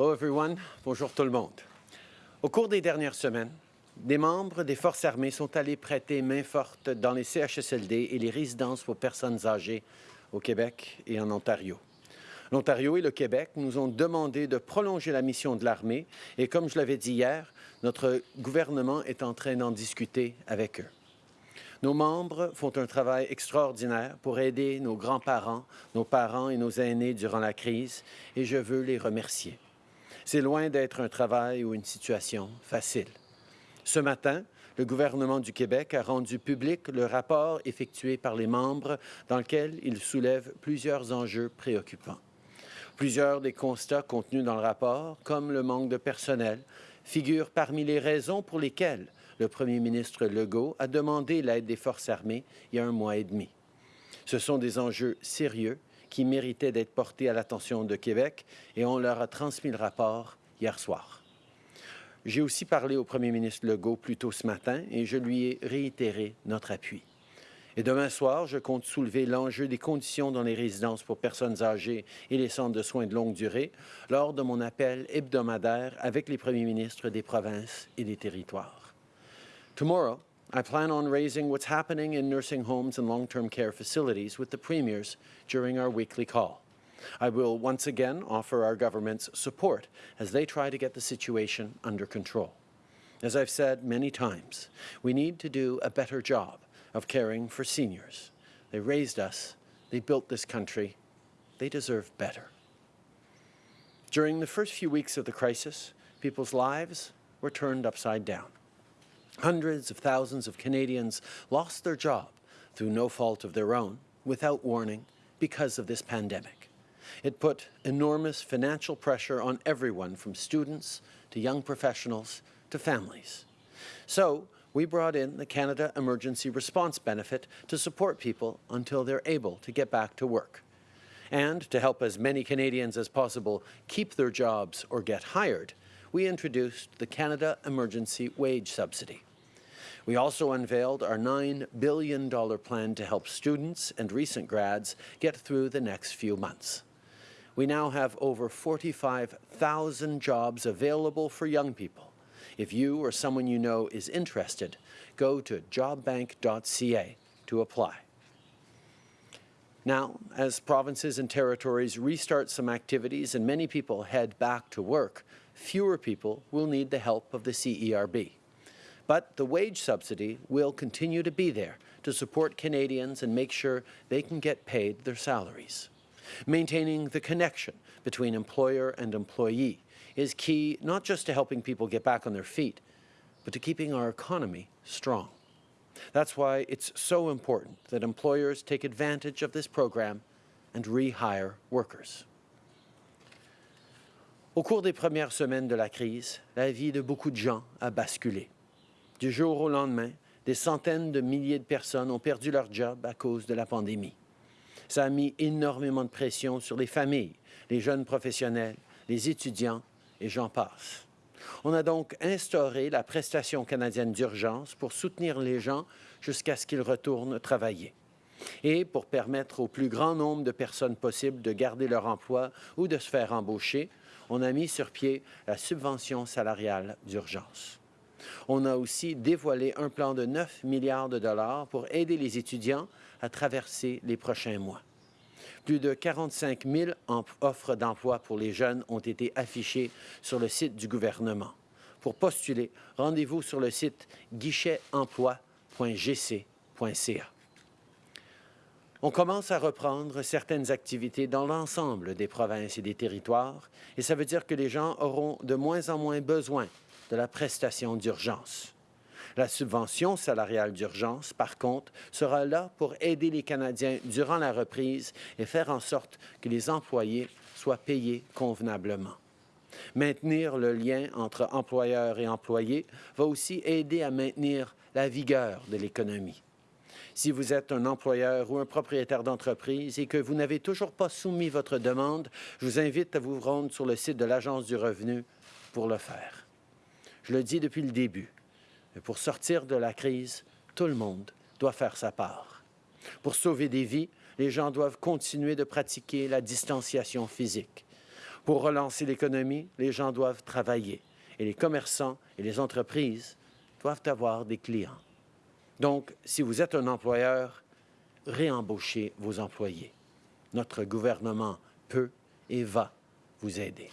Hello everyone. Bonjour tout le monde. Au cours des dernières semaines, des membres des forces armées sont allés prêter main forte dans les CHSLD et les résidences pour personnes âgées au Québec et en Ontario. L'Ontario et le Québec nous ont demandé de prolonger la mission de l'armée et comme je l'avais dit hier, notre gouvernement est en train d'en discuter avec eux. Nos membres font un travail extraordinaire pour aider nos grands-parents, nos parents et nos aînés durant la crise et je veux les remercier. C'est loin d'être un travail ou une situation facile. Ce matin, le gouvernement du Québec a rendu public le rapport effectué par les membres dans lequel il soulève plusieurs enjeux préoccupants. Plusieurs des constats contenus dans le rapport, comme le manque de personnel, figurent parmi les raisons pour lesquelles le premier ministre Legault a demandé l'aide des forces armées il y a un mois et demi. Ce sont des enjeux sérieux qui méritaient d'être portés à l'attention de Québec et on leur a transmis le rapport hier soir. J'ai aussi parlé au premier ministre Legault plus tôt ce matin et je lui ai réitéré notre appui. Et demain soir, je compte soulever l'enjeu des conditions dans les résidences pour personnes âgées et les centres de soins de longue durée lors de mon appel hebdomadaire avec les premiers ministres des provinces et des territoires. Tomorrow, I plan on raising what's happening in nursing homes and long-term care facilities with the premiers during our weekly call. I will once again offer our government's support as they try to get the situation under control. As I've said many times, we need to do a better job of caring for seniors. They raised us, they built this country, they deserve better. During the first few weeks of the crisis, people's lives were turned upside down. Hundreds of thousands of Canadians lost their job through no fault of their own, without warning, because of this pandemic. It put enormous financial pressure on everyone from students to young professionals to families. So we brought in the Canada Emergency Response Benefit to support people until they're able to get back to work. And to help as many Canadians as possible keep their jobs or get hired, we introduced the Canada Emergency Wage Subsidy. We also unveiled our $9 billion plan to help students and recent grads get through the next few months. We now have over 45,000 jobs available for young people. If you or someone you know is interested, go to jobbank.ca to apply. Now, as provinces and territories restart some activities and many people head back to work, fewer people will need the help of the CERB. But the wage subsidy will continue to be there to support Canadians and make sure they can get paid their salaries. Maintaining the connection between employer and employee is key not just to helping people get back on their feet, but to keeping our economy strong. That's why it's so important that employers take advantage of this program and rehire workers. Au cours des premières semaines de la crise, la vie de beaucoup de gens a basculé. Du jour au lendemain, des centaines de milliers de personnes ont perdu leur job à cause de la pandémie. Ça a mis énormément de pression sur les familles, les jeunes professionnels, les étudiants et j'en passe. On a donc instauré la prestation canadienne d'urgence pour soutenir les gens jusqu'à ce qu'ils retournent travailler et pour permettre au plus grand nombre de personnes possible de garder leur emploi ou de se faire embaucher, on a mis sur pied la subvention salariale d'urgence. On a aussi dévoilé un plan de 9 milliards de dollars pour aider les étudiants à traverser les prochains mois. Plus de 45 000 offres d'emploi pour les jeunes ont été affichées sur le site du gouvernement. Pour postuler, rendez-vous sur le site guichetemploi.gc.ca. On commence à reprendre certaines activités dans l'ensemble des provinces et des territoires, et ça veut dire que les gens auront de moins en moins besoin de la prestation d'urgence. La subvention salariale d'urgence, par contre, sera là pour aider les Canadiens durant la reprise et faire en sorte que les employés soient payés convenablement. Maintenir le lien entre employeurs et employés va aussi aider à maintenir la vigueur de l'économie. Si vous êtes un employeur ou un propriétaire d'entreprise et que vous n'avez toujours pas soumis votre demande, je vous invite à vous rendre sur le site de l'Agence du revenu pour le faire. Je le dis depuis le début, mais pour sortir de la crise, tout le monde doit faire sa part. Pour sauver des vies, les gens doivent continuer de pratiquer la distanciation physique. Pour relancer l'économie, les gens doivent travailler et les commerçants et les entreprises doivent avoir des clients. Donc, si vous êtes un employeur, réembauchez vos employés. Notre gouvernement peut et va vous aider.